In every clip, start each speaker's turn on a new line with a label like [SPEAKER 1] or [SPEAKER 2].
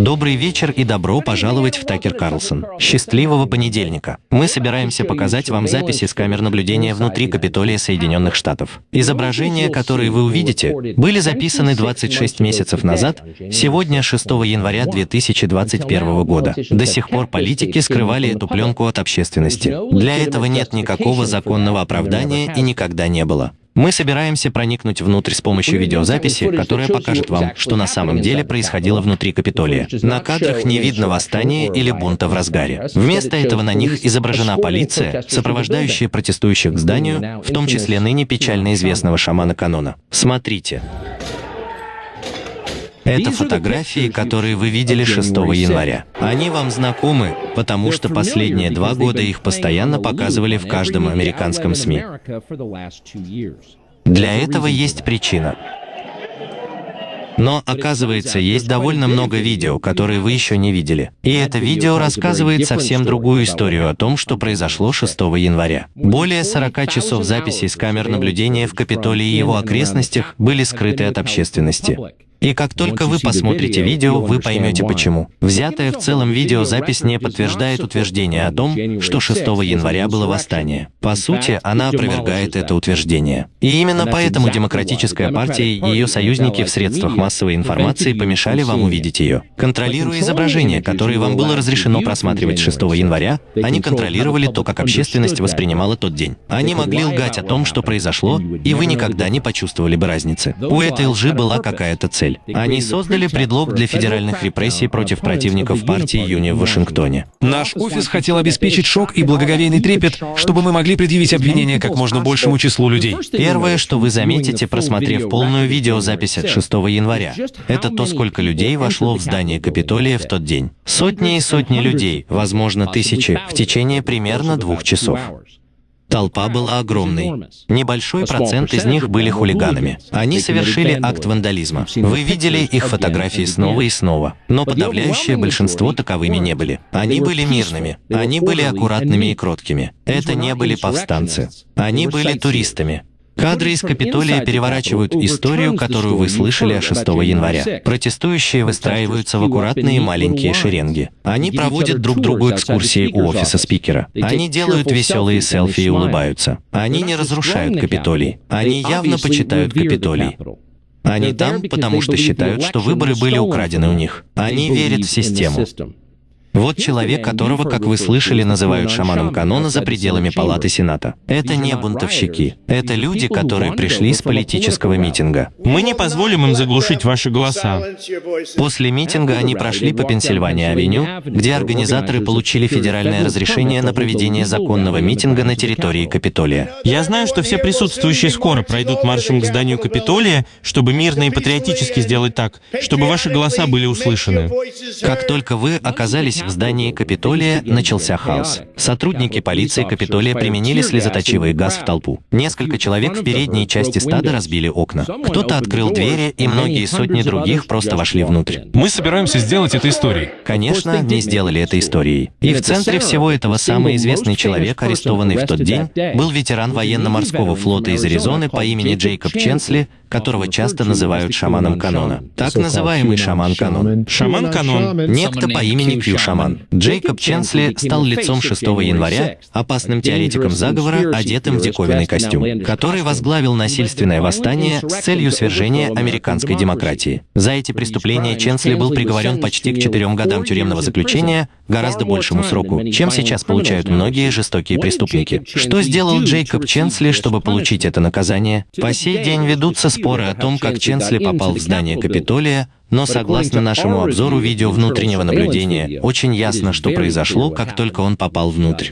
[SPEAKER 1] Добрый вечер и добро пожаловать в Такер Карлсон. Счастливого понедельника. Мы собираемся показать вам записи с камер наблюдения внутри Капитолия Соединенных Штатов. Изображения, которые вы увидите, были записаны 26 месяцев назад, сегодня 6 января 2021 года. До сих пор политики скрывали эту пленку от общественности. Для этого нет никакого законного оправдания и никогда не было. Мы собираемся проникнуть внутрь с помощью видеозаписи, которая покажет вам, что на самом деле происходило внутри Капитолия. На кадрах не видно восстания или бунта в разгаре. Вместо этого на них изображена полиция, сопровождающая протестующих к зданию, в том числе ныне печально известного шамана Канона. Смотрите. Это фотографии, которые вы видели 6 января. Они вам знакомы, потому что последние два года их постоянно показывали в каждом американском СМИ. Для этого есть причина. Но, оказывается, есть довольно много видео, которые вы еще не видели. И это видео рассказывает совсем другую историю о том, что произошло 6 января. Более 40 часов записей с камер наблюдения в Капитолии и его окрестностях были скрыты от общественности. И как только вы посмотрите видео, вы поймете почему. Взятая в целом видеозапись не подтверждает утверждение о том, что 6 января было восстание. По сути, она опровергает это утверждение. И именно поэтому Демократическая партия и ее союзники в средствах массовой информации помешали вам увидеть ее. Контролируя изображение, которое вам было разрешено просматривать 6 января, они контролировали то, как общественность воспринимала тот день. Они могли лгать о том, что произошло, и вы никогда не почувствовали бы разницы. У этой лжи была какая-то цель цель. Они создали предлог для федеральных репрессий против противников партии Юни в Вашингтоне.
[SPEAKER 2] Наш офис хотел обеспечить шок и благоговейный трепет, чтобы мы могли предъявить обвинения как можно большему числу людей.
[SPEAKER 1] Первое, что вы заметите, просмотрев полную видеозапись от 6 января, это то, сколько людей вошло в здание Капитолия в тот день. Сотни и сотни людей, возможно, тысячи, в течение примерно двух часов. Толпа была огромной. Небольшой процент из них были хулиганами. Они совершили акт вандализма. Вы видели их фотографии снова и снова, но подавляющее большинство таковыми не были. Они были мирными, они были аккуратными и кроткими. Это не были повстанцы. Они были туристами, Кадры из Капитолия переворачивают историю, которую вы слышали о 6 января. Протестующие выстраиваются в аккуратные маленькие шеренги. Они проводят друг другу экскурсии у офиса спикера. Они делают веселые селфи и улыбаются. Они не разрушают Капитолий. Они явно почитают Капитолий. Они там, потому что считают, что выборы были украдены у них. Они верят в систему. Вот человек, которого, как вы слышали, называют шаманом канона за пределами палаты Сената. Это не бунтовщики. Это люди, которые пришли с политического митинга.
[SPEAKER 3] Мы не позволим им заглушить ваши голоса.
[SPEAKER 1] После митинга они прошли по Пенсильвания-авеню, где организаторы получили федеральное разрешение на проведение законного митинга на территории Капитолия.
[SPEAKER 3] Я знаю, что все присутствующие скоро пройдут маршем к зданию Капитолия, чтобы мирно и патриотически сделать так, чтобы ваши голоса были услышаны.
[SPEAKER 1] Как только вы оказались в здании Капитолия начался хаос. Сотрудники полиции Капитолия применили слезоточивый газ в толпу. Несколько человек в передней части стада разбили окна. Кто-то открыл двери, и многие сотни других просто вошли внутрь.
[SPEAKER 2] Мы собираемся сделать это историей.
[SPEAKER 1] Конечно, не сделали это историей. И в центре всего этого самый известный человек, арестованный в тот день, был ветеран военно-морского флота из Аризоны по имени Джейкоб Ченсли, которого часто называют шаманом канона. Так называемый шаман канон.
[SPEAKER 3] Шаман канон.
[SPEAKER 1] Некто по имени Кью шаман. Джейкоб Ченсли стал лицом 6 января, опасным теоретиком заговора, одетым в диковинный костюм, который возглавил насильственное восстание с целью свержения американской демократии. За эти преступления Ченсли был приговорен почти к четырем годам тюремного заключения, гораздо большему сроку, чем сейчас получают многие жестокие преступники. Что сделал Джейкоб Ченсли, чтобы получить это наказание? По сей день ведутся споры о том, как Ченсли попал в здание Капитолия, но согласно нашему обзору видео внутреннего наблюдения, очень ясно, что произошло, как только он попал внутрь.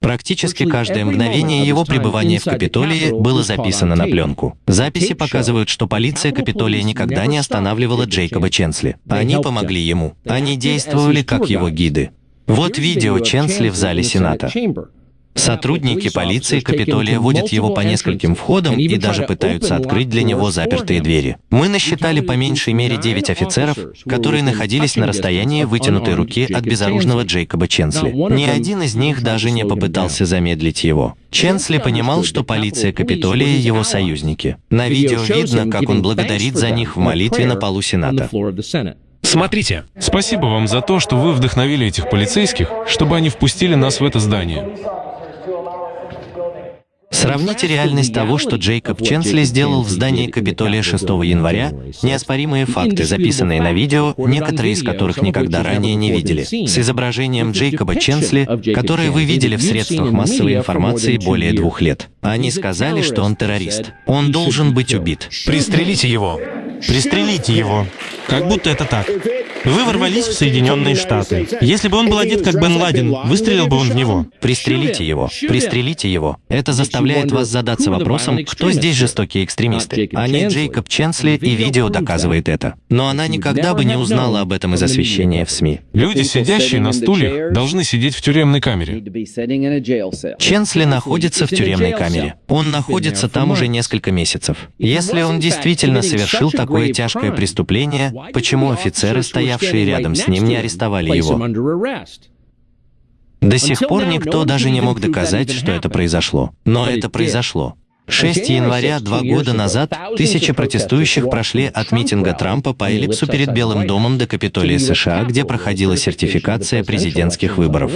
[SPEAKER 1] Практически каждое мгновение его пребывания в Капитолии было записано на пленку. Записи показывают, что полиция Капитолия никогда не останавливала Джейкоба Ченсли. Они помогли ему. Они действовали как его гиды. Вот видео Ченсли в зале Сената. Сотрудники полиции Капитолия водят его по нескольким входам и даже пытаются открыть для него запертые двери. Мы насчитали по меньшей мере 9 офицеров, которые находились на расстоянии вытянутой руки от безоружного Джейкоба Ченсли. Ни один из них даже не попытался замедлить его. Ченсли понимал, что полиция Капитолия — его союзники. На видео видно, как он благодарит за них в молитве на полу Сената.
[SPEAKER 2] Смотрите.
[SPEAKER 4] Спасибо вам за то, что вы вдохновили этих полицейских, чтобы они впустили нас в это здание.
[SPEAKER 1] Сравните реальность того, что Джейкоб Ченсли сделал в здании Капитолия 6 января, неоспоримые факты, записанные на видео, некоторые из которых никогда ранее не видели, с изображением Джейкоба Ченсли, которое вы видели в средствах массовой информации более двух лет. Они сказали, что он террорист. Он должен быть убит.
[SPEAKER 2] Пристрелите его.
[SPEAKER 3] Пристрелите его. Как будто это так. Вы ворвались в Соединенные Штаты. Если бы он был одет как Бен Ладен, выстрелил бы он в него.
[SPEAKER 1] Пристрелите его. Пристрелите его. Это заставляет вас задаться вопросом, кто здесь жестокие экстремисты. Они Джейкоб Ченсли, и видео доказывает это. Но она никогда бы не узнала об этом из освещения в СМИ.
[SPEAKER 4] Люди, сидящие на стульях, должны сидеть в тюремной камере.
[SPEAKER 1] Ченсли находится в тюремной камере. Он находится там уже несколько месяцев. Если он действительно совершил такое тяжкое преступление, почему офицеры, стоявшие рядом с ним, не арестовали его? До сих пор никто даже не мог доказать, что это произошло. Но это произошло. 6 января два года назад тысячи протестующих прошли от митинга Трампа по эллипсу перед Белым домом до Капитолия США, где проходила сертификация президентских выборов.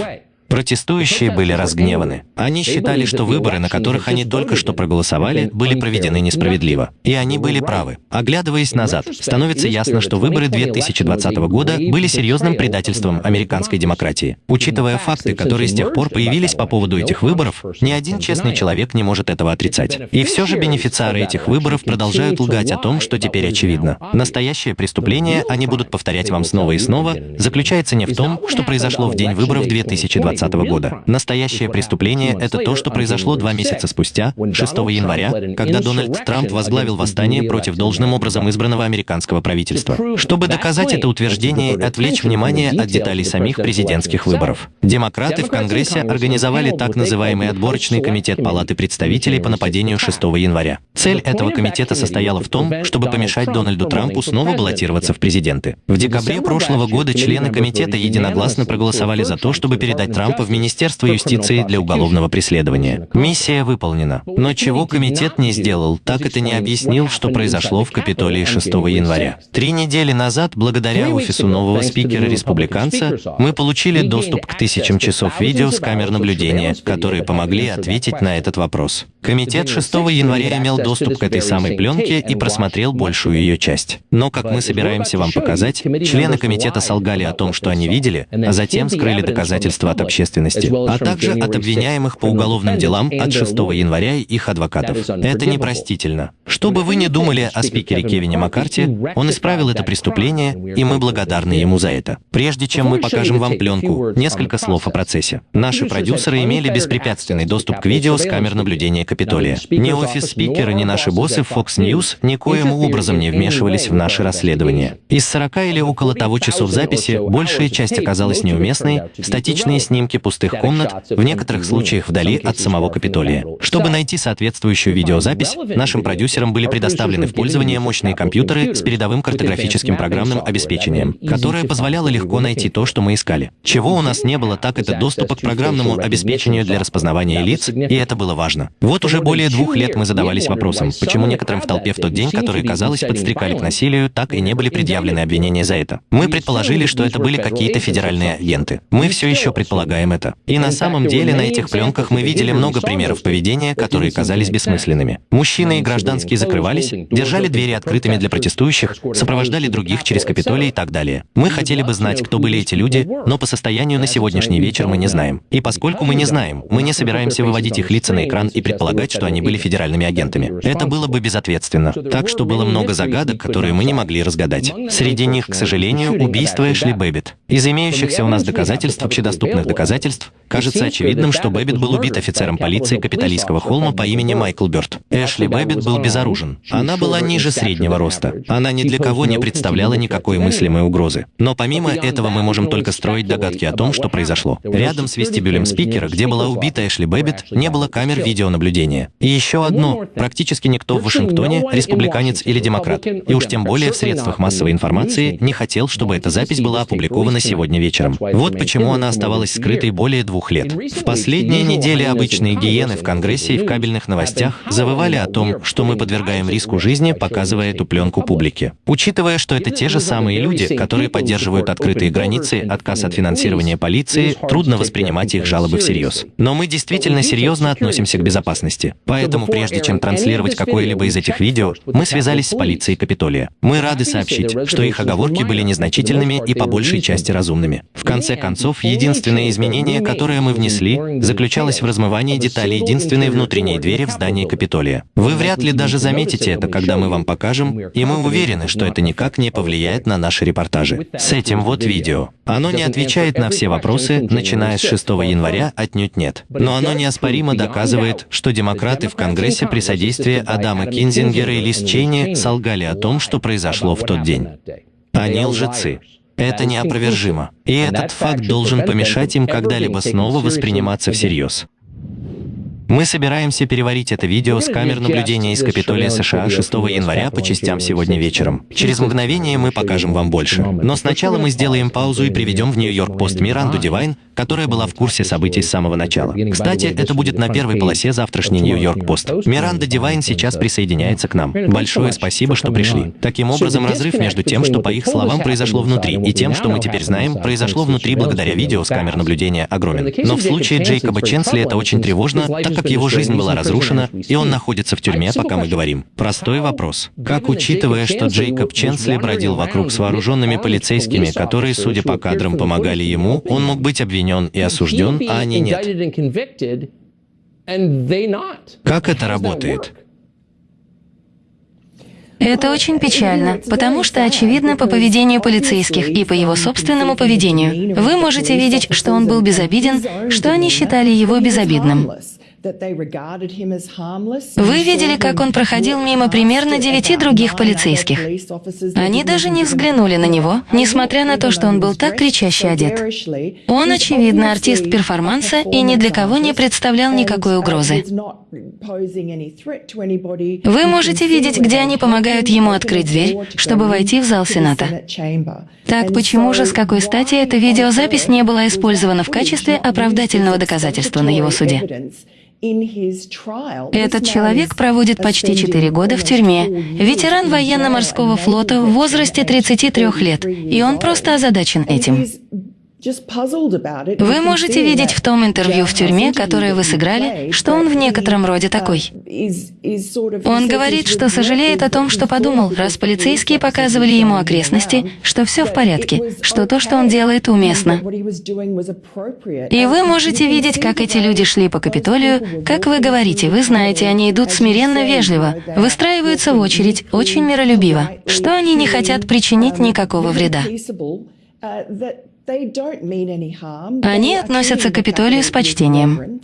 [SPEAKER 1] Протестующие были разгневаны. Они считали, что выборы, на которых они только что проголосовали, были проведены несправедливо. И они были правы. Оглядываясь назад, становится ясно, что выборы 2020 года были серьезным предательством американской демократии. Учитывая факты, которые с тех пор появились по поводу этих выборов, ни один честный человек не может этого отрицать. И все же бенефициары этих выборов продолжают лгать о том, что теперь очевидно. Настоящее преступление, они будут повторять вам снова и снова, заключается не в том, что произошло в день выборов 2020 2020 года. Настоящее преступление — это то, что произошло два месяца спустя, 6 января, когда Дональд Трамп возглавил восстание против должным образом избранного американского правительства. Чтобы доказать это утверждение и отвлечь внимание от деталей самих президентских выборов. Демократы в Конгрессе организовали так называемый отборочный комитет Палаты представителей по нападению 6 января. Цель этого комитета состояла в том, чтобы помешать Дональду Трампу снова баллотироваться в президенты. В декабре прошлого года члены комитета единогласно проголосовали за то, чтобы передать Трампу Трампа в Министерство юстиции для уголовного преследования. Миссия выполнена. Но чего комитет не сделал, так это не объяснил, что произошло в Капитолии 6 января. Три недели назад, благодаря офису нового спикера-республиканца, мы получили доступ к тысячам часов видео с камер наблюдения, которые помогли ответить на этот вопрос. Комитет 6 января имел доступ к этой самой пленке и просмотрел большую ее часть. Но, как мы собираемся вам показать, члены комитета солгали о том, что они видели, а затем скрыли доказательства от общественности, а также от обвиняемых по уголовным делам от 6 января и их адвокатов. Это непростительно. Что бы вы ни думали о спикере Кевине Маккарти, он исправил это преступление, и мы благодарны ему за это. Прежде чем мы покажем вам пленку, несколько слов о процессе. Наши продюсеры имели беспрепятственный доступ к видео с камер наблюдения Капитолия. Ни офис спикера, ни наши боссы в Fox News никоим образом не вмешивались в наши расследования. Из 40 или около того часов записи большая часть оказалась неуместной, статичные снимки пустых комнат, в некоторых случаях вдали от самого Капитолия. Чтобы найти соответствующую видеозапись, нашим продюсерам были предоставлены в пользование мощные компьютеры с передовым картографическим программным обеспечением, которое позволяло легко найти то, что мы искали. Чего у нас не было, так это доступа к программному обеспечению для распознавания лиц, и это было важно. Вот уже более двух лет мы задавались вопросом, почему некоторым в толпе в тот день, которые, казалось, подстрекали к насилию, так и не были предъявлены обвинения за это. Мы предположили, что это были какие-то федеральные агенты. Мы все еще предполагаем это. И на самом деле на этих пленках мы видели много примеров поведения, которые казались бессмысленными. Мужчины и гражданские закрывались, держали двери открытыми для протестующих, сопровождали других через Капитолий и так далее. Мы хотели бы знать, кто были эти люди, но по состоянию на сегодняшний вечер мы не знаем. И поскольку мы не знаем, мы не собираемся выводить их лица на экран и предполагать, предполагать, что они были федеральными агентами. Это было бы безответственно. Так что было много загадок, которые мы не могли разгадать. Среди них, к сожалению, убийство Эшли Бэббит. Из имеющихся у нас доказательств, общедоступных доказательств, кажется очевидным, что Бэббит был убит офицером полиции Капитолийского холма по имени Майкл Бёрд. Эшли Бэббит был безоружен. Она была ниже среднего роста. Она ни для кого не представляла никакой мыслимой угрозы. Но помимо этого мы можем только строить догадки о том, что произошло. Рядом с вестибюлем спикера, где была убита Эшли Бэббит, не было камер видеонаблюдения наблюдения. И еще одно. Практически никто в Вашингтоне, республиканец или демократ, и уж тем более в средствах массовой информации, не хотел, чтобы эта запись была опубликована сегодня вечером. Вот почему она оставалась скрытой более двух лет. В последние недели обычные гиены в Конгрессе и в кабельных новостях завывали о том, что мы подвергаем риску жизни, показывая эту пленку публике. Учитывая, что это те же самые люди, которые поддерживают открытые границы, отказ от финансирования полиции, трудно воспринимать их жалобы всерьез. Но мы действительно серьезно относимся к безопасности. Поэтому прежде чем транслировать какое-либо из этих видео, мы связались с полицией Капитолия. Мы рады сообщить, что их оговорки были незначительными и по большей части разумными. В конце концов, единственное изменение, которое мы внесли, заключалось в размывании деталей единственной внутренней двери в здании Капитолия. Вы вряд ли даже заметите это, когда мы вам покажем, и мы уверены, что это никак не повлияет на наши репортажи. С этим вот видео. Оно не отвечает на все вопросы, начиная с 6 января, отнюдь нет. Но оно неоспоримо доказывает, что демократы в Конгрессе при содействии Адама Кинзингера и Лиз Чейни солгали о том, что произошло в тот день. Они лжецы. Это неопровержимо. И этот факт должен помешать им когда-либо снова восприниматься всерьез. Мы собираемся переварить это видео с камер наблюдения из Капитолия США 6 января по частям сегодня вечером. Через мгновение мы покажем вам больше. Но сначала мы сделаем паузу и приведем в Нью-Йорк Пост Миранду Дивайн, которая была в курсе событий с самого начала. Кстати, это будет на первой полосе завтрашний Нью-Йорк Пост. Миранда Дивайн сейчас присоединяется к нам. Большое спасибо, что пришли. Таким образом, разрыв между тем, что, по их словам, произошло внутри, и тем, что мы теперь знаем, произошло внутри благодаря видео с камер наблюдения, огромен. Но в случае Джейкоба Ченсли это очень тревожно, так как его жизнь была разрушена, и он находится в тюрьме, пока мы говорим. Простой вопрос. Как, учитывая, что Джейкоб Ченсли бродил вокруг с вооруженными полицейскими, которые, судя по кадрам, помогали ему, он мог быть обвинен и осужден, а они нет? Как это работает?
[SPEAKER 5] Это очень печально, потому что очевидно по поведению полицейских и по его собственному поведению. Вы можете видеть, что он был безобиден, что они считали его безобидным. Вы видели, как он проходил мимо примерно девяти других полицейских. Они даже не взглянули на него, несмотря на то, что он был так кричаще одет. Он, очевидно, артист перформанса и ни для кого не представлял никакой угрозы. Вы можете видеть, где они помогают ему открыть дверь, чтобы войти в зал Сената. Так почему же, с какой стати эта видеозапись не была использована в качестве оправдательного доказательства на его суде? Этот человек проводит почти 4 года в тюрьме, ветеран военно-морского флота в возрасте 33 лет, и он просто озадачен этим. Вы можете видеть в том интервью в тюрьме, которое вы сыграли, что он в некотором роде такой. Он говорит, что сожалеет о том, что подумал, раз полицейские показывали ему окрестности, что все в порядке, что то, что он делает, уместно. И вы можете видеть, как эти люди шли по Капитолию, как вы говорите, вы знаете, они идут смиренно вежливо, выстраиваются в очередь, очень миролюбиво, что они не хотят причинить никакого вреда. Они относятся к Капитолию с почтением.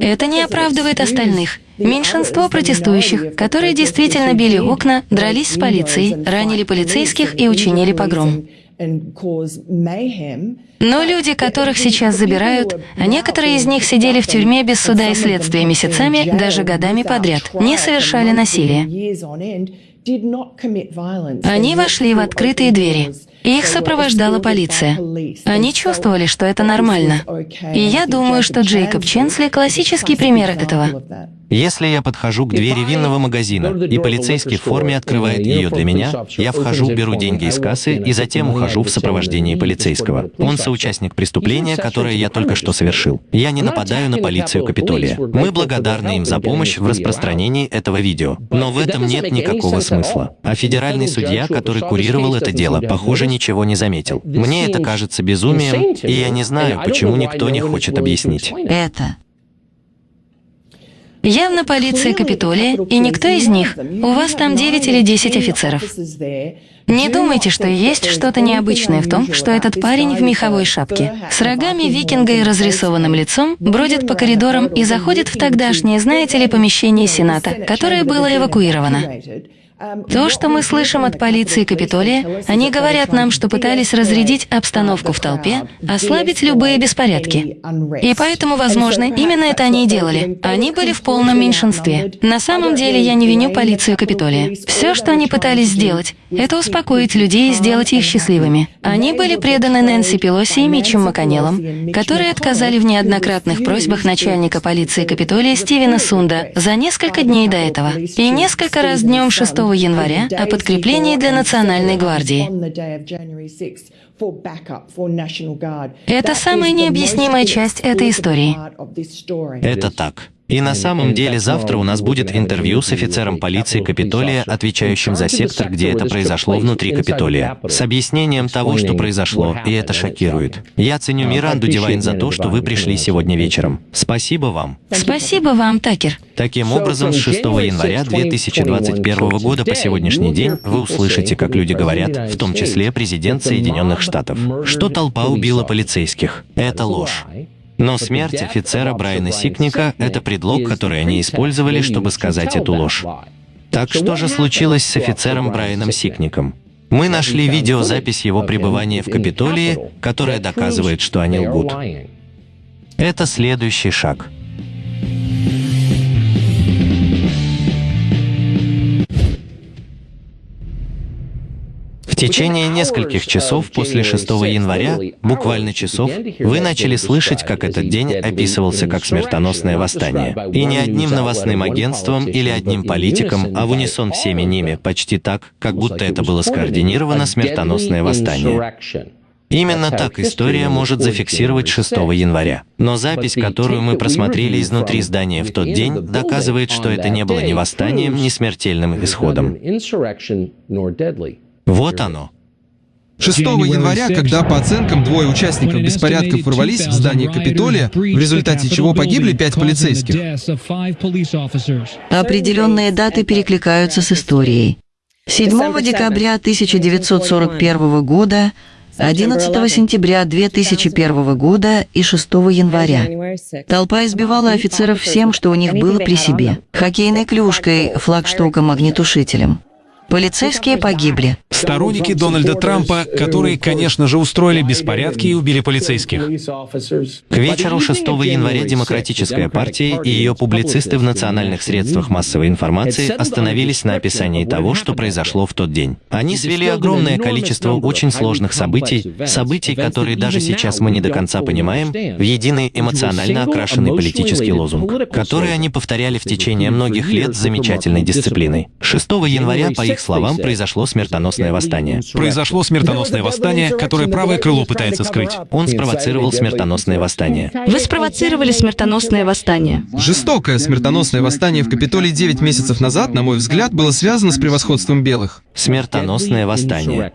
[SPEAKER 5] Это не оправдывает остальных. Меньшинство протестующих, которые действительно били окна, дрались с полицией, ранили полицейских и учинили погром. Но люди, которых сейчас забирают, а некоторые из них сидели в тюрьме без суда и следствия месяцами, даже годами подряд, не совершали насилия. Они вошли в открытые двери. Их сопровождала полиция. Они чувствовали, что это нормально. И я думаю, что Джейкоб Ченсли – классический пример этого.
[SPEAKER 1] Если я подхожу к двери винного магазина, и полицейский в форме открывает ее для меня, я вхожу, беру деньги из кассы и затем ухожу в сопровождении полицейского. Он соучастник преступления, которое я только что совершил. Я не нападаю на полицию Капитолия. Мы благодарны им за помощь в распространении этого видео. Но в этом нет никакого смысла. А федеральный судья, который курировал это дело, похоже, ничего не заметил. Мне это кажется безумием, и я не знаю, почему никто не хочет объяснить.
[SPEAKER 5] Это Явно полиция Капитолия, и никто из них. У вас там 9 или 10 офицеров. Не думайте, что есть что-то необычное в том, что этот парень в меховой шапке, с рогами викинга и разрисованным лицом, бродит по коридорам и заходит в тогдашнее, знаете ли, помещение Сената, которое было эвакуировано. То, что мы слышим от полиции Капитолия, они говорят нам, что пытались разрядить обстановку в толпе, ослабить любые беспорядки. И поэтому, возможно, именно это они и делали. Они были в полном меньшинстве. На самом деле, я не виню полицию Капитолия. Все, что они пытались сделать, это успокоить людей и сделать их счастливыми. Они были преданы Нэнси Пелоси и Митчем Маконеллом, которые отказали в неоднократных просьбах начальника полиции Капитолия Стивена Сунда за несколько дней до этого. И несколько раз днем 6 января о подкреплении для Национальной гвардии. Это самая необъяснимая часть этой истории.
[SPEAKER 1] Это так. И на самом деле завтра у нас будет интервью с офицером полиции Капитолия, отвечающим за сектор, где это произошло внутри Капитолия, с объяснением того, что произошло, и это шокирует. Я ценю Миранду Дивайн за то, что вы пришли сегодня вечером. Спасибо вам.
[SPEAKER 5] Спасибо вам, Такер.
[SPEAKER 1] Таким образом, с 6 января 2021 года по сегодняшний день вы услышите, как люди говорят, в том числе президент Соединенных Штатов, что толпа убила полицейских. Это ложь. Но смерть офицера Брайана Сикника — это предлог, который они использовали, чтобы сказать эту ложь. Так что же случилось с офицером Брайаном Сикником? Мы нашли видеозапись его пребывания в Капитолии, которая доказывает, что они лгут. Это следующий шаг. Течение нескольких часов после 6 января, буквально часов, вы начали слышать, как этот день описывался как смертоносное восстание. И не одним новостным агентством или одним политиком, а в унисон всеми ними, почти так, как будто это было скоординировано смертоносное восстание. Именно так история может зафиксировать 6 января. Но запись, которую мы просмотрели изнутри здания в тот день, доказывает, что это не было ни восстанием, ни смертельным исходом. Вот оно.
[SPEAKER 6] 6 января, когда по оценкам двое участников беспорядков ворвались в здание Капитолия, в результате чего погибли пять полицейских.
[SPEAKER 7] Определенные даты перекликаются с историей. 7 декабря 1941 года, 11 сентября 2001 года и 6 января. Толпа избивала офицеров всем, что у них было при себе. Хоккейной клюшкой, флагштоком, огнетушителем. Полицейские погибли.
[SPEAKER 2] Сторонники Дональда Трампа, которые, конечно же, устроили беспорядки и убили полицейских.
[SPEAKER 1] К вечеру 6 января Демократическая партия и ее публицисты в национальных средствах массовой информации остановились на описании того, что произошло в тот день. Они свели огромное количество очень сложных событий, событий, которые даже сейчас мы не до конца понимаем, в единый эмоционально окрашенный политический лозунг, который они повторяли в течение многих лет с замечательной дисциплиной. 6 января, по их словам, произошло смертоносное восстание.
[SPEAKER 2] Произошло смертоносное восстание, которое правое крыло пытается скрыть.
[SPEAKER 1] Он спровоцировал смертоносное восстание.
[SPEAKER 5] Вы спровоцировали смертоносное восстание.
[SPEAKER 6] Жестокое смертоносное восстание в Капитолии 9 месяцев назад, на мой взгляд, было связано с превосходством белых.
[SPEAKER 1] Смертоносное восстание.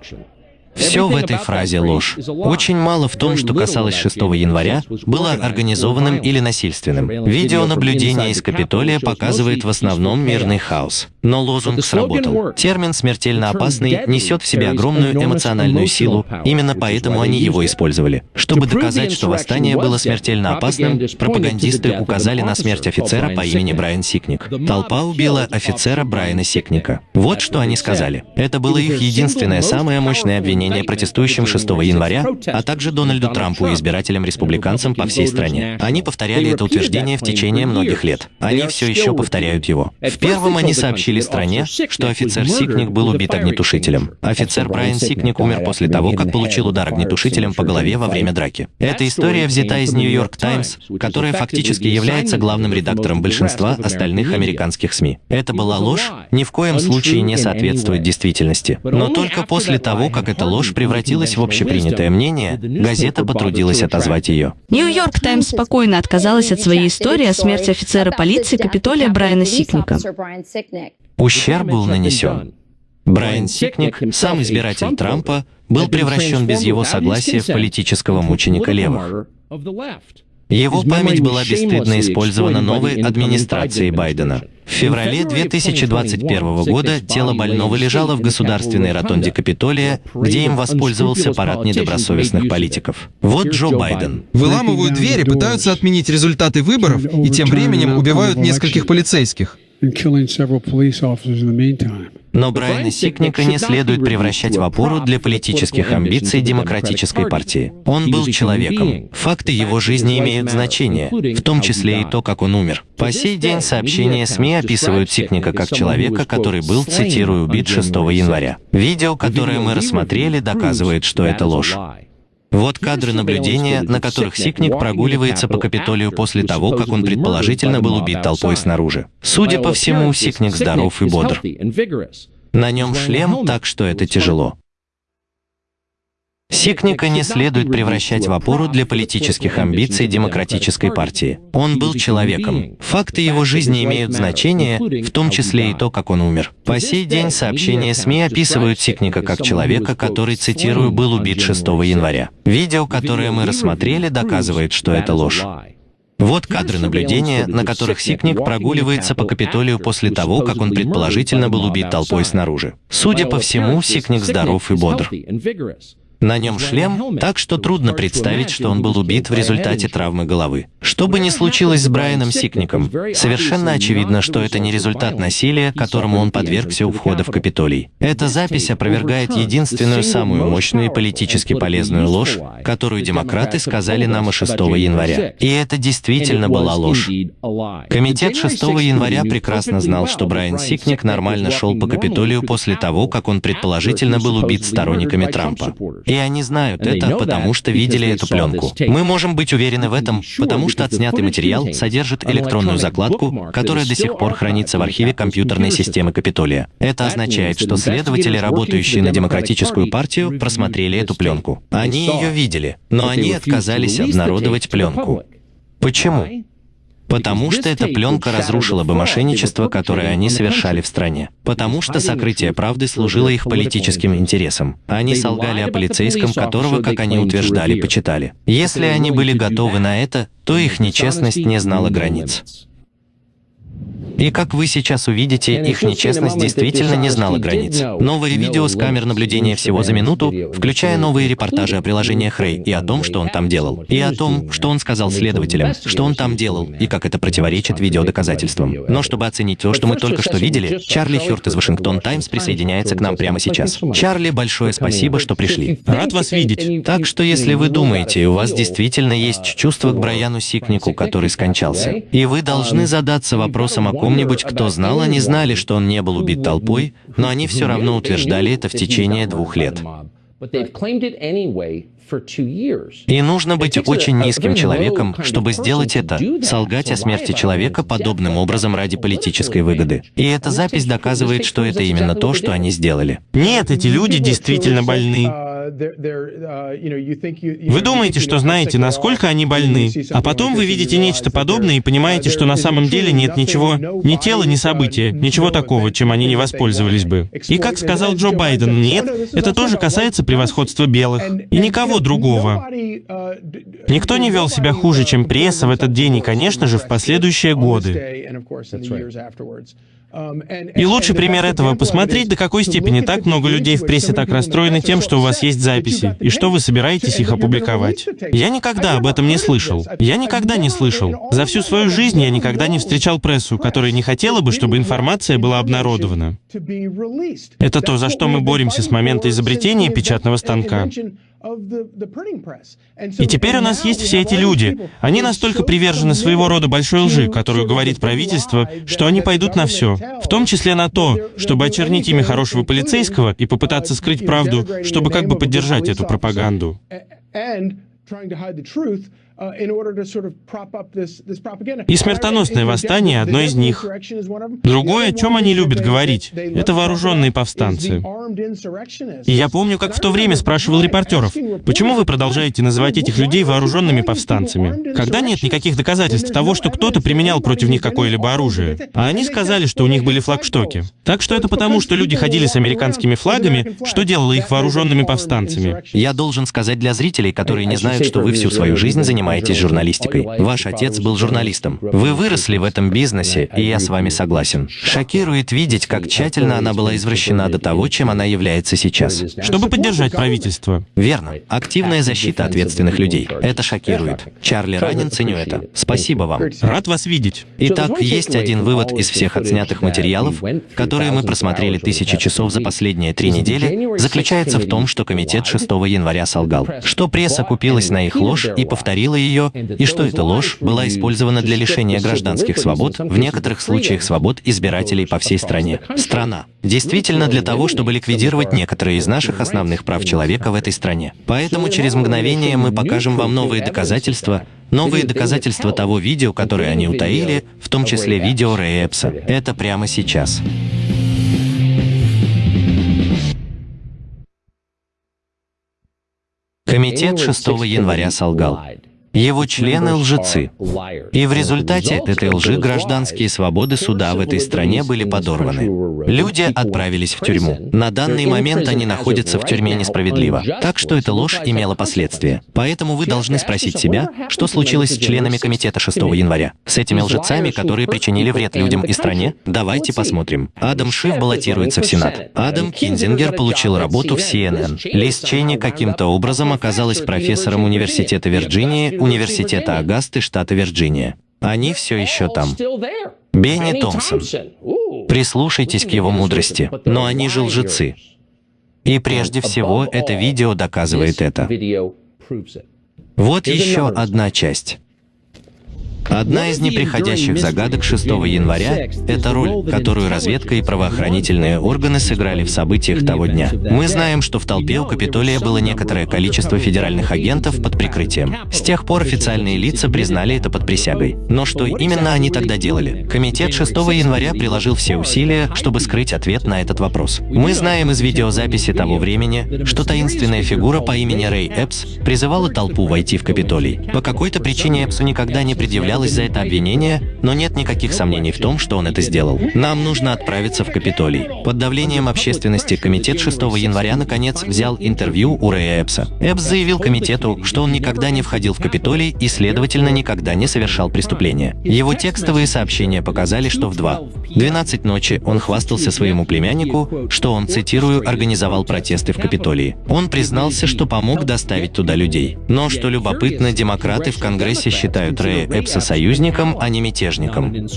[SPEAKER 1] Все в этой фразе ложь. Очень мало в том, что касалось 6 января, было организованным или насильственным. Видеонаблюдение из Капитолия показывает в основном мирный хаос. Но лозунг сработал. Термин «смертельно опасный» несет в себе огромную эмоциональную силу, именно поэтому они его использовали. Чтобы доказать, что восстание было смертельно опасным, пропагандисты указали на смерть офицера по имени Брайан Сикник. Толпа убила офицера Брайана Сикника. Вот что они сказали. Это было их единственное самое мощное обвинение протестующим 6 января, а также Дональду Трампу и избирателям-республиканцам по всей стране. Они повторяли это утверждение в течение многих лет. Они все еще повторяют его. В первом они сообщили стране, что офицер Сикник был убит огнетушителем. Офицер Брайан Сикник умер после того, как получил удар огнетушителем по голове во время драки. Эта история взята из Нью-Йорк Таймс, которая фактически является главным редактором большинства остальных американских СМИ. Это была ложь, ни в коем случае не соответствует действительности. Но только после того, как эта ложь превратилась в общепринятое мнение, газета потрудилась отозвать ее.
[SPEAKER 8] Нью-Йорк Таймс спокойно отказалась от своей истории о смерти офицера полиции Капитолия Брайана Сикника.
[SPEAKER 1] Ущерб был нанесен. Брайан Сикник, сам избиратель Трампа, был превращен без его согласия в политического мученика левых. Его память была бесстыдно использована новой администрацией Байдена. В феврале 2021 года тело больного лежало в государственной ротонде Капитолия, где им воспользовался парад недобросовестных политиков. Вот Джо Байден.
[SPEAKER 6] Выламывают двери, пытаются отменить результаты выборов и тем временем убивают нескольких полицейских.
[SPEAKER 1] Но Брайана Сикника не следует превращать в опору для политических амбиций Демократической партии. Он был человеком. Факты его жизни имеют значение, в том числе и то, как он умер. По сей день сообщения СМИ описывают Сикника как человека, который был, цитирую, убит 6 января. Видео, которое мы рассмотрели, доказывает, что это ложь. Вот кадры наблюдения, на которых Сикник прогуливается по Капитолию после того, как он предположительно был убит толпой снаружи. Судя по всему, Сикник здоров и бодр. На нем шлем, так что это тяжело. Сикника не следует превращать в опору для политических амбиций Демократической партии. Он был человеком. Факты его жизни имеют значение, в том числе и то, как он умер. По сей день сообщения СМИ описывают Сикника как человека, который, цитирую, был убит 6 января. Видео, которое мы рассмотрели, доказывает, что это ложь. Вот кадры наблюдения, на которых Сикник прогуливается по Капитолию после того, как он предположительно был убит толпой снаружи. Судя по всему, Сикник здоров и бодр. На нем шлем, так что трудно представить, что он был убит в результате травмы головы. Что бы ни случилось с Брайаном Сикником, совершенно очевидно, что это не результат насилия, которому он подвергся у входа в Капитолий. Эта запись опровергает единственную самую мощную и политически полезную ложь, которую демократы сказали нам о 6 января. И это действительно была ложь. Комитет 6 января прекрасно знал, что Брайан Сикник нормально шел по Капитолию после того, как он предположительно был убит сторонниками Трампа. И они знают это, потому что видели эту пленку. Мы можем быть уверены в этом, потому что отснятый материал содержит электронную закладку, которая до сих пор хранится в архиве компьютерной системы Капитолия. Это означает, что следователи, работающие на Демократическую партию, просмотрели эту пленку. Они ее видели, но они отказались обнародовать пленку. Почему? Потому что эта пленка разрушила бы мошенничество, которое они совершали в стране. Потому что сокрытие правды служило их политическим интересам. Они солгали о полицейском, которого, как они утверждали, почитали. Если они были готовы на это, то их нечестность не знала границ. И как вы сейчас увидите, их нечестность действительно не знала границ. Новое видео с камер наблюдения всего за минуту, включая новые репортажи о приложениях Рэй и о том, что он там делал, и о том, что он сказал следователям, что он там делал, и как это противоречит видеодоказательствам. Но чтобы оценить то, что мы только что видели, Чарли Хёрт из Вашингтон Таймс присоединяется к нам прямо сейчас. Чарли, большое спасибо, что пришли.
[SPEAKER 3] Рад вас видеть.
[SPEAKER 1] Так что если вы думаете, у вас действительно есть чувство к Брайану Сикнику, который скончался, и вы должны задаться вопросом о ком-нибудь, кто знал, они знали, что он не был убит толпой, но они все равно утверждали это в течение двух лет. И нужно быть очень низким человеком, чтобы сделать это, солгать о смерти человека подобным образом ради политической выгоды. И эта запись доказывает, что это именно то, что они сделали.
[SPEAKER 3] Нет, эти люди действительно больны. Вы думаете, что знаете, насколько они больны, а потом вы видите нечто подобное и понимаете, что на самом деле нет ничего, ни тела, ни события, ничего такого, чем они не воспользовались бы. И как сказал Джо Байден, нет, это тоже касается превосходства белых. И никого другого. Никто не вел себя хуже, чем пресса в этот день и, конечно же, в последующие годы. И лучший пример этого — посмотреть, до какой степени так много людей в прессе так расстроены тем, что у вас есть записи, и что вы собираетесь их опубликовать. Я никогда об этом не слышал. Я никогда не слышал. За всю свою жизнь я никогда не встречал прессу, которая не хотела бы, чтобы информация была обнародована. Это то, за что мы боремся с момента изобретения печатного станка. И теперь у нас есть все эти люди. Они настолько привержены своего рода большой лжи, которую говорит правительство, что они пойдут на все, в том числе на то, чтобы очернить имя хорошего полицейского и попытаться скрыть правду, чтобы как бы поддержать эту пропаганду. И смертоносное восстание — одно из них. Другое, о чем они любят говорить, это вооруженные повстанцы. И я помню, как в то время спрашивал репортеров, почему вы продолжаете называть этих людей вооруженными повстанцами, когда нет никаких доказательств того, что кто-то применял против них какое-либо оружие. А они сказали, что у них были флагштоки. Так что это потому, что люди ходили с американскими флагами, что делало их вооруженными повстанцами.
[SPEAKER 1] Я должен сказать для зрителей, которые не знают, что вы всю свою жизнь занимаетесь занимаетесь журналистикой. Ваш отец был журналистом. Вы выросли в этом бизнесе, и я с вами согласен. Шокирует видеть, как тщательно она была извращена до того, чем она является сейчас.
[SPEAKER 3] Чтобы поддержать правительство.
[SPEAKER 1] Верно. Активная защита ответственных людей. Это шокирует. Чарли Раннин, ценю это. Спасибо вам.
[SPEAKER 3] Рад вас видеть.
[SPEAKER 1] Итак, есть один вывод из всех отснятых материалов, которые мы просмотрели тысячи часов за последние три недели, заключается в том, что комитет 6 января солгал, что пресса купилась на их ложь и повторила ее, и что эта ложь была использована для лишения гражданских свобод, в некоторых случаях свобод избирателей по всей стране. Страна. Действительно для того, чтобы ликвидировать некоторые из наших основных прав человека в этой стране. Поэтому через мгновение мы покажем вам новые доказательства, Новые доказательства того видео, которое они утаили, в том числе видео Рэя Эпса. Это прямо сейчас. Комитет 6 января солгал. Его члены — лжецы. И в результате этой лжи гражданские свободы суда в этой стране были подорваны. Люди отправились в тюрьму. На данный момент они находятся в тюрьме несправедливо. Так что эта ложь имела последствия. Поэтому вы должны спросить себя, что случилось с членами комитета 6 января? С этими лжецами, которые причинили вред людям и стране? Давайте посмотрим. Адам Шиф баллотируется в Сенат. Адам Кинзингер получил работу в CNN. Лиз Чейни каким-то образом оказалась профессором Университета Вирджинии Университета Агасты, штата Вирджиния. Они все еще там. Бенни Томпсон. Прислушайтесь к его мудрости. Но они же лжецы. И прежде всего, это видео доказывает это. Вот еще одна часть. Одна из неприходящих загадок 6 января — это роль, которую разведка и правоохранительные органы сыграли в событиях того дня. Мы знаем, что в толпе у Капитолия было некоторое количество федеральных агентов под прикрытием. С тех пор официальные лица признали это под присягой. Но что именно они тогда делали? Комитет 6 января приложил все усилия, чтобы скрыть ответ на этот вопрос. Мы знаем из видеозаписи того времени, что таинственная фигура по имени Рэй Эпс призывала толпу войти в Капитолий. По какой-то причине Эпсу никогда не предъявлял взялась за это обвинение, но нет никаких сомнений в том, что он это сделал. Нам нужно отправиться в Капитолий. Под давлением общественности комитет 6 января наконец взял интервью у Рэя Эпса. Эпс заявил комитету, что он никогда не входил в Капитолий и, следовательно, никогда не совершал преступления. Его текстовые сообщения показали, что в 2.12 ночи он хвастался своему племяннику, что он, цитирую, организовал протесты в Капитолии. Он признался, что помог доставить туда людей. Но, что любопытно, демократы в Конгрессе считают Рэя Эпса союзником, а не мятежником.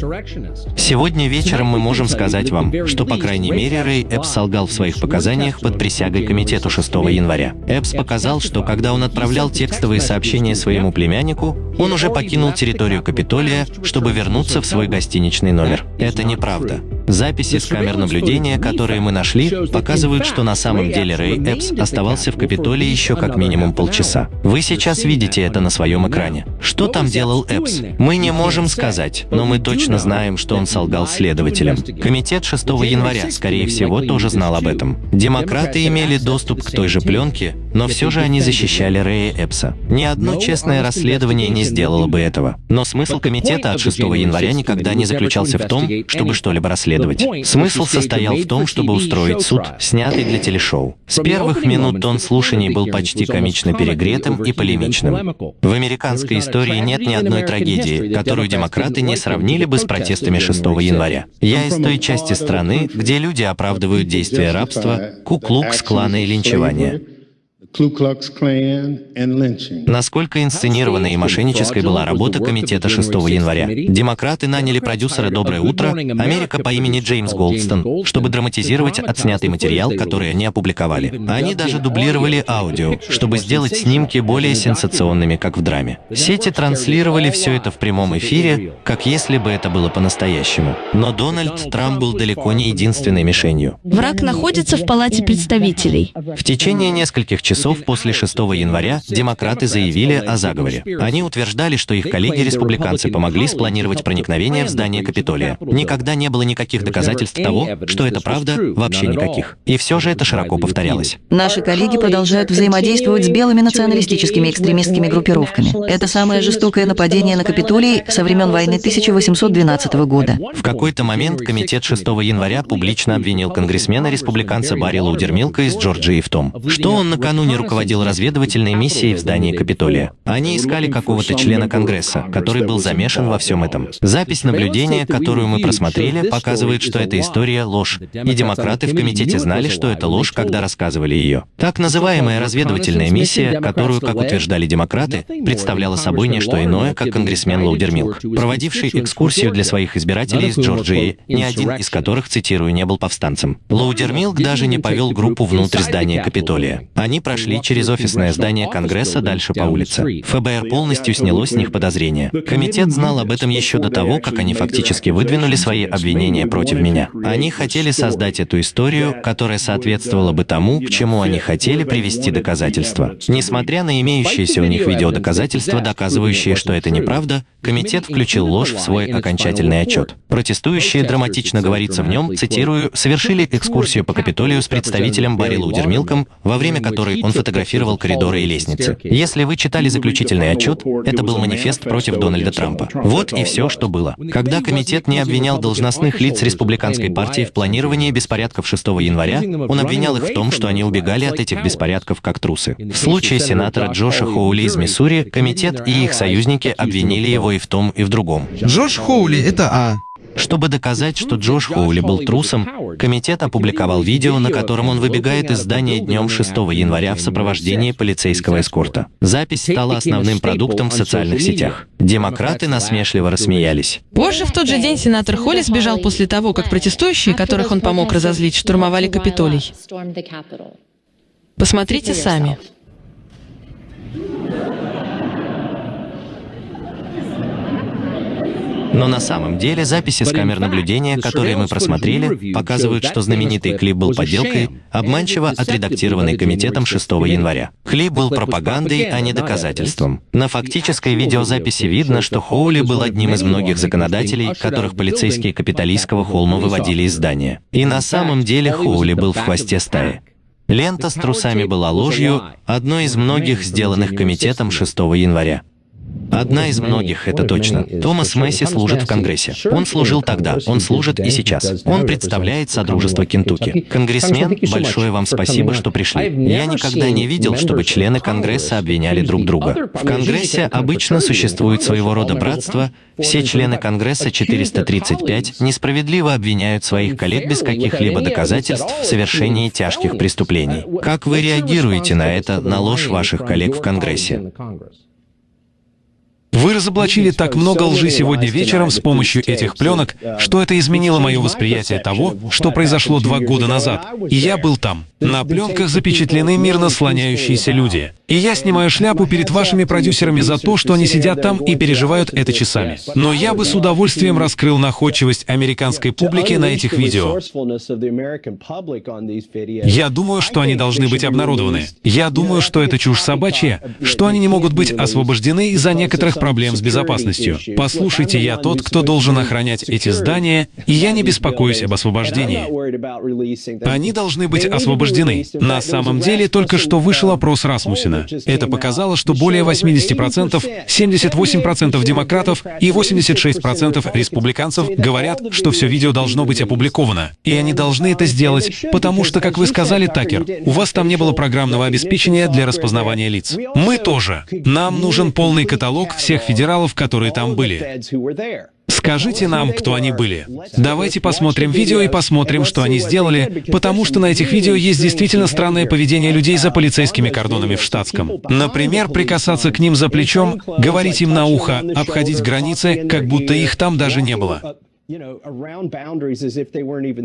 [SPEAKER 1] Сегодня вечером мы можем сказать вам, что, по крайней мере, Рэй Эпс солгал в своих показаниях под присягой комитету 6 января. Эпс показал, что когда он отправлял текстовые сообщения своему племяннику, он уже покинул территорию Капитолия, чтобы вернуться в свой гостиничный номер. Это неправда. Записи с камер наблюдения, которые мы нашли, показывают, что на самом деле Рэй Эпс оставался в Капитолии еще как минимум полчаса. Вы сейчас видите это на своем экране. Что там делал Эпс? Мы не можем сказать, но мы точно знаем, что он солгал следователям. Комитет 6 января, скорее всего, тоже знал об этом. Демократы имели доступ к той же пленке, но все же они защищали Рэя Эпса. Ни одно честное расследование не сделало бы этого. Но смысл комитета от 6 января никогда не заключался в том, чтобы что-либо расследовать. Смысл состоял в том, чтобы устроить суд, снятый для телешоу. С первых минут тон слушаний был почти комично перегретым и полемичным. В американской истории нет ни одной трагедии, которую демократы не сравнили бы с протестами 6 января. Я из той части страны, где люди оправдывают действия рабства, куклукс, клана и линчевания. Насколько инсценированной и мошеннической была работа комитета 6 января. Демократы наняли продюсера «Доброе утро» Америка по имени Джеймс Голдстон, чтобы драматизировать отснятый материал, который они опубликовали. Они даже дублировали аудио, чтобы сделать снимки более сенсационными, как в драме. Сети транслировали все это в прямом эфире, как если бы это было по-настоящему. Но Дональд Трамп был далеко не единственной мишенью.
[SPEAKER 8] Враг находится в Палате представителей.
[SPEAKER 1] В течение нескольких часов часов после 6 января демократы заявили о заговоре. Они утверждали, что их коллеги-республиканцы помогли спланировать проникновение в здание Капитолия. Никогда не было никаких доказательств того, что это правда, вообще никаких. И все же это широко повторялось.
[SPEAKER 7] Наши коллеги продолжают взаимодействовать с белыми националистическими экстремистскими группировками. Это самое жестокое нападение на Капитолий со времен войны 1812 года.
[SPEAKER 1] В какой-то момент Комитет 6 января публично обвинил конгрессмена-республиканца Барри Лаудермилка из Джорджии в том, что он накануне не руководил разведывательной миссией в здании Капитолия. Они искали какого-то члена Конгресса, который был замешан во всем этом. Запись наблюдения, которую мы просмотрели, показывает, что эта история — ложь. И демократы в комитете знали, что это ложь, когда рассказывали ее. Так называемая разведывательная миссия, которую, как утверждали демократы, представляла собой не что иное, как конгрессмен Лоудермилк, проводивший экскурсию для своих избирателей из Джорджии, ни один из которых, цитирую, не был повстанцем. Лоудермилк даже не повел группу внутрь здания Капитолия. Они прошли через офисное здание Конгресса дальше по улице. ФБР полностью сняло с них подозрения. Комитет знал об этом еще до того, как они фактически выдвинули свои обвинения против меня. Они хотели создать эту историю, которая соответствовала бы тому, к чему они хотели привести доказательства. Несмотря на имеющиеся у них видеодоказательства, доказывающие, что это неправда, комитет включил ложь в свой окончательный отчет. Протестующие, драматично говорится в нем, цитирую, совершили экскурсию по Капитолию с представителем Барри Лудермилком, во время которой он фотографировал коридоры и лестницы. Если вы читали заключительный отчет, это был манифест против Дональда Трампа. Вот и все, что было. Когда комитет не обвинял должностных лиц республиканской партии в планировании беспорядков 6 января, он обвинял их в том, что они убегали от этих беспорядков как трусы. В случае сенатора Джоша Хоули из Миссури, комитет и их союзники обвинили его и в том, и в другом.
[SPEAKER 6] Джош Хоули — это А.
[SPEAKER 1] Чтобы доказать, что Джош Хоули был трусом, комитет опубликовал видео, на котором он выбегает из здания днем 6 января в сопровождении полицейского эскорта. Запись стала основным продуктом в социальных сетях. Демократы насмешливо рассмеялись.
[SPEAKER 9] Позже, в тот же день, сенатор Холли сбежал после того, как протестующие, которых он помог разозлить, штурмовали Капитолий. Посмотрите сами.
[SPEAKER 1] Но на самом деле записи с камер наблюдения, которые мы просмотрели, показывают, что знаменитый клип был подделкой, обманчиво отредактированный комитетом 6 января. Клип был пропагандой, а не доказательством. На фактической видеозаписи видно, что Хоули был одним из многих законодателей, которых полицейские капиталистского холма выводили из здания. И на самом деле Хоули был в хвосте стаи. Лента с трусами была ложью, одной из многих, сделанных комитетом 6 января. Одна из многих, это точно. Томас Месси служит в Конгрессе. Он служил тогда, он служит и сейчас. Он представляет Содружество Кентукки. Конгрессмен, большое вам спасибо, что пришли. Я никогда не видел, чтобы члены Конгресса обвиняли друг друга. В Конгрессе обычно существует своего рода братство. Все члены Конгресса 435 несправедливо обвиняют своих коллег без каких-либо доказательств в совершении тяжких преступлений. Как вы реагируете на это, на ложь ваших коллег в Конгрессе?
[SPEAKER 2] Вы разоблачили так много лжи сегодня вечером с помощью этих пленок, что это изменило мое восприятие того, что произошло два года назад. И я был там. На пленках запечатлены мирно слоняющиеся люди. И я снимаю шляпу перед вашими продюсерами за то, что они сидят там и переживают это часами. Но я бы с удовольствием раскрыл находчивость американской публики на этих видео. Я думаю, что они должны быть обнародованы. Я думаю, что это чушь собачья, что они не могут быть освобождены из-за некоторых проблем с безопасностью. Послушайте, я тот, кто должен охранять эти здания, и я не беспокоюсь об освобождении. Они должны быть освобождены. На самом деле, только что вышел опрос Расмусина. Это показало, что более 80%, 78% демократов и 86% республиканцев говорят, что все видео должно быть опубликовано. И они должны это сделать, потому что, как вы сказали, Такер, у вас там не было программного обеспечения для распознавания лиц. Мы тоже. Нам нужен полный каталог всех всех федералов, которые там были. Скажите нам, кто они были. Давайте посмотрим видео и посмотрим, что они сделали, потому что на этих видео есть действительно странное поведение людей за полицейскими кордонами в штатском. Например, прикасаться к ним за плечом, говорить им на ухо, обходить границы, как будто их там даже не было.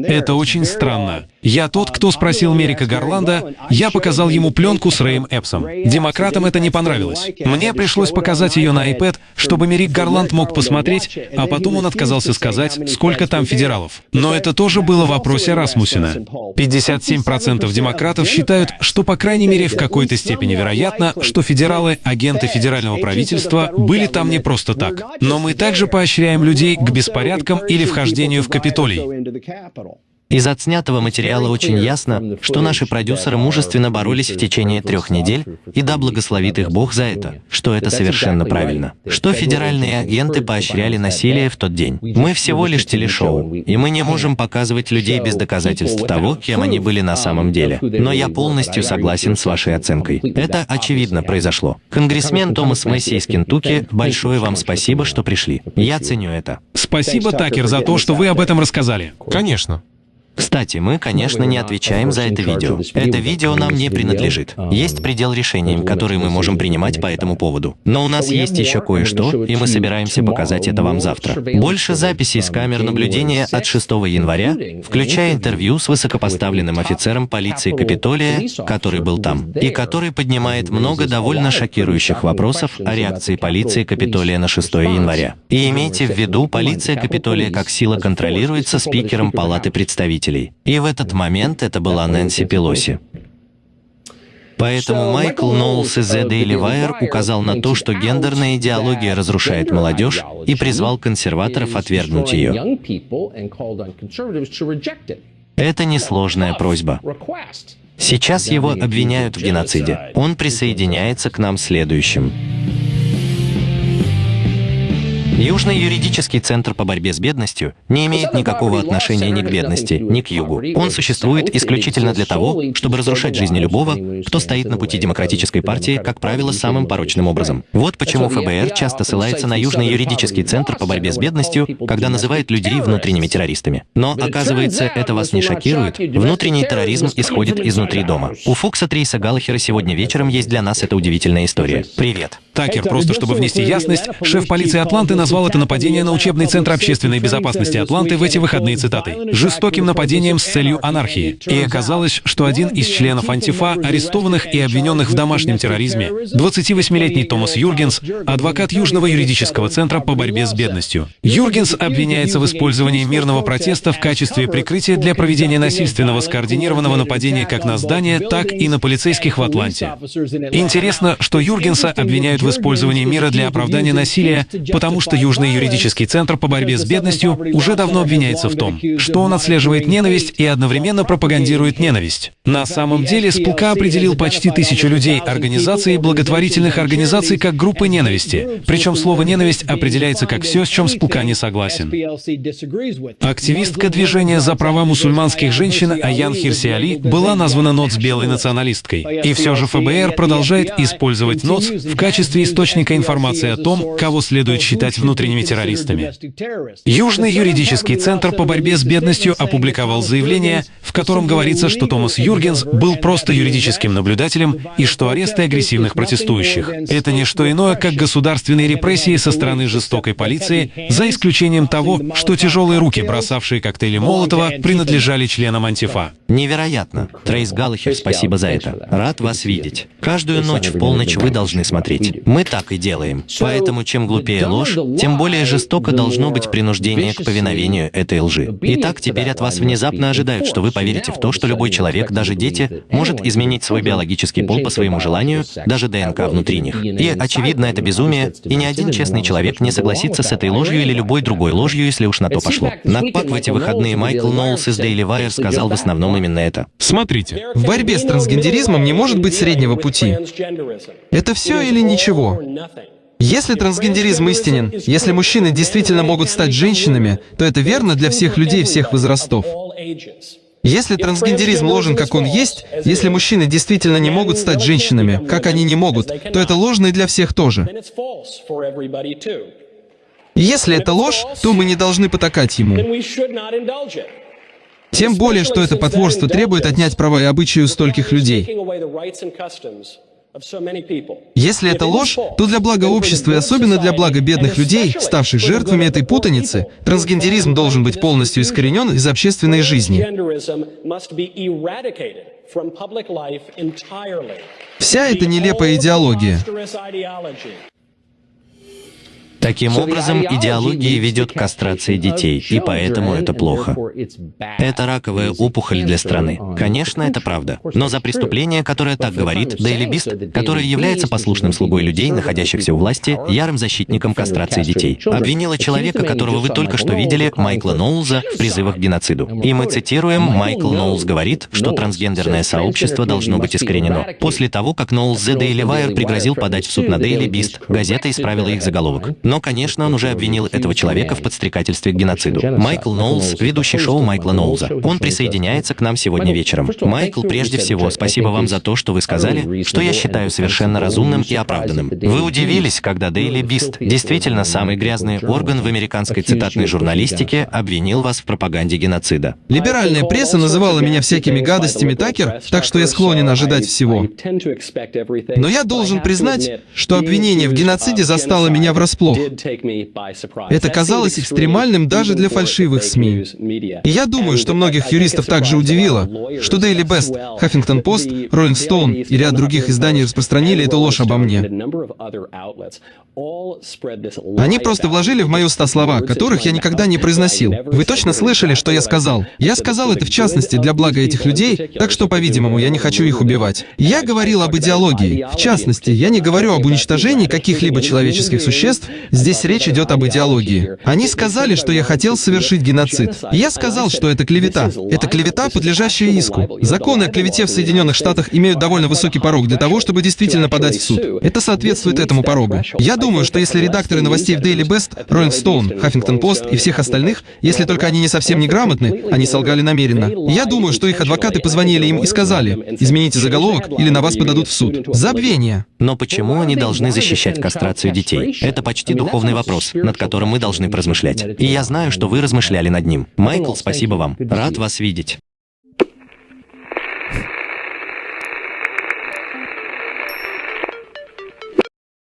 [SPEAKER 2] Это очень странно. Я тот, кто спросил Мерика Гарланда, я показал ему пленку с Рэем Эпсом. Демократам это не понравилось. Мне пришлось показать ее на iPad, чтобы Мерик Гарланд мог посмотреть, а потом он отказался сказать, сколько там федералов. Но это тоже было в вопросе Расмусина. 57% демократов считают, что по крайней мере в какой-то степени вероятно, что федералы, агенты федерального правительства, были там не просто так. Но мы также поощряем людей к беспорядкам или вхождению в Капитолий.
[SPEAKER 1] Из отснятого материала очень ясно, что наши продюсеры мужественно боролись в течение трех недель, и да благословит их Бог за это, что это совершенно правильно. Что федеральные агенты поощряли насилие в тот день. Мы всего лишь телешоу, и мы не можем показывать людей без доказательств того, кем они были на самом деле. Но я полностью согласен с вашей оценкой. Это очевидно произошло. Конгрессмен Томас Месси из Кентукки, большое вам спасибо, что пришли. Я ценю это.
[SPEAKER 2] Спасибо, Такер, за то, что вы об этом рассказали.
[SPEAKER 4] Конечно.
[SPEAKER 1] Кстати, мы, конечно, не отвечаем за это видео. Это видео нам не принадлежит. Есть предел решений, которые мы можем принимать по этому поводу. Но у нас есть еще кое-что, и мы собираемся показать это вам завтра. Больше записей с камер наблюдения от 6 января, включая интервью с высокопоставленным офицером полиции Капитолия, который был там, и который поднимает много довольно шокирующих вопросов о реакции полиции Капитолия на 6 января. И имейте в виду, полиция Капитолия как сила контролируется спикером Палаты представителей представителей. И в этот момент это была Нэнси Пелоси. Поэтому Майкл Ноулс из The Daily Wire указал на то, что гендерная идеология разрушает молодежь и призвал консерваторов отвергнуть ее. Это несложная просьба. Сейчас его обвиняют в геноциде. Он присоединяется к нам следующим. Южный юридический центр по борьбе с бедностью не имеет никакого отношения ни к бедности, ни к югу. Он существует исключительно для того, чтобы разрушать жизни любого, кто стоит на пути демократической партии, как правило, самым порочным образом. Вот почему ФБР часто ссылается на Южный юридический центр по борьбе с бедностью, когда называет людей внутренними террористами. Но, оказывается, это вас не шокирует. Внутренний терроризм исходит изнутри дома. У Фокса Трейса Галлахера сегодня вечером есть для нас эта удивительная история. Привет.
[SPEAKER 2] Такер, просто чтобы внести ясность, шеф полиции Атланты назвал это нападение на учебный центр общественной безопасности Атланты в эти выходные цитаты. «жестоким нападением с целью анархии». И оказалось, что один из членов Антифа, арестованных и обвиненных в домашнем терроризме, 28-летний Томас Юргенс, адвокат Южного юридического центра по борьбе с бедностью. Юргенс обвиняется в использовании мирного протеста в качестве прикрытия для проведения насильственного скоординированного нападения как на здание, так и на полицейских в Атланте. Интересно, что Юргенса обвиняют в в использовании мира для оправдания насилия, потому что Южный юридический центр по борьбе с бедностью уже давно обвиняется в том, что он отслеживает ненависть и одновременно пропагандирует ненависть. На самом деле СПК определил почти тысячу людей, организаций и благотворительных организаций как группы ненависти. Причем слово «ненависть» определяется как все, с чем СПК не согласен. Активистка движения за права мусульманских женщин Аян Хирси Али была названа НОЦ белой националисткой. И все же ФБР продолжает использовать НОЦ в качестве качестве источника информации о том, кого следует считать внутренними террористами. Южный юридический центр по борьбе с бедностью опубликовал заявление, в котором говорится, что Томас Юргенс был просто юридическим наблюдателем и что аресты агрессивных протестующих — это не что иное, как государственные репрессии со стороны жестокой полиции, за исключением того, что тяжелые руки, бросавшие коктейли Молотова, принадлежали членам антифа.
[SPEAKER 1] Невероятно. Трейс Галлахер, спасибо за это. Рад вас видеть. Каждую ночь в полночь вы должны смотреть. Мы так и делаем. Поэтому чем глупее ложь, тем более жестоко должно быть принуждение к повиновению этой лжи. Итак, теперь от вас внезапно ожидают, что вы поверите в то, что любой человек, даже дети, может изменить свой биологический пол по своему желанию, даже ДНК внутри них. И, очевидно, это безумие, и ни один честный человек не согласится с этой ложью или любой другой ложью, если уж на то пошло. На ПАК в эти выходные Майкл Ноулс из Daily Wire сказал в основном именно это.
[SPEAKER 2] Смотрите.
[SPEAKER 6] В борьбе с трансгендеризмом не может быть среднего пути. Это все или ничего? Ничего. Если трансгендеризм истинен, если мужчины действительно могут стать женщинами, то это верно для всех людей всех возрастов. Если трансгендеризм ложен, как он есть, если мужчины действительно не могут стать женщинами, как они не могут, то это ложно и для всех тоже. Если это ложь, то мы не должны потакать ему. Тем более, что это потворство требует отнять права и обычаи у стольких людей. Если это ложь, то для блага общества и особенно для блага бедных людей, ставших жертвами этой путаницы, трансгендеризм должен быть полностью искоренен из общественной жизни. Вся эта нелепая идеология
[SPEAKER 1] Таким образом, идеология ведет к кастрации детей, и поэтому это плохо. Это раковая опухоль для страны. Конечно, это правда. Но за преступление, которое так говорит, Дейли Бист, которое является послушным слугой людей, находящихся у власти, ярым защитником кастрации детей, обвинила человека, которого вы только что видели, Майкла Ноулза, в призывах к геноциду. И мы цитируем, Майкл Ноулз говорит, что трансгендерное сообщество должно быть искоренено. После того, как Ноулз The Daily Wire пригрозил подать в суд на Дейли Бист, газета исправила их заголовок. Но, конечно, он уже обвинил этого человека в подстрекательстве к геноциду. Майкл Ноулз, ведущий шоу Майкла Ноулза. Он присоединяется к нам сегодня вечером. Майкл, прежде всего, спасибо вам за то, что вы сказали, что я считаю совершенно разумным и оправданным. Вы удивились, когда Дейли Бист, действительно самый грязный орган в американской цитатной журналистике, обвинил вас в пропаганде геноцида.
[SPEAKER 6] Либеральная пресса называла меня всякими гадостями Такер, так что я склонен ожидать всего. Но я должен признать, что обвинение в геноциде застало меня врасплох. Это казалось экстремальным даже для фальшивых СМИ. И я думаю, что многих юристов также удивило, что Daily Best, Huffington Post, Rolling Stone и ряд других изданий распространили эту ложь обо мне. Они просто вложили в мои уста слова, которых я никогда не произносил. Вы точно слышали, что я сказал? Я сказал это в частности для блага этих людей, так что, по-видимому, я не хочу их убивать. Я говорил об идеологии. В частности, я не говорю об уничтожении каких-либо человеческих существ, здесь речь идет об идеологии. Они сказали, что я хотел совершить геноцид. Я сказал, что это клевета. Это клевета, подлежащая иску. Законы о клевете в Соединенных Штатах имеют довольно высокий порог для того, чтобы действительно подать в суд. Это соответствует этому порогу. Я думаю, что если редакторы новостей в Daily Best, Rolling Stone, Huffington Post и всех остальных, если только они не совсем неграмотны, они солгали намеренно. Я думаю, что их адвокаты позвонили им и сказали, измените заголовок или на вас подадут в суд. Забвение.
[SPEAKER 1] Но почему они должны защищать кастрацию детей? Это почти духовный вопрос, над которым мы должны поразмышлять. И я знаю, что вы размышляли над ним. Майкл, спасибо вам. Рад вас видеть.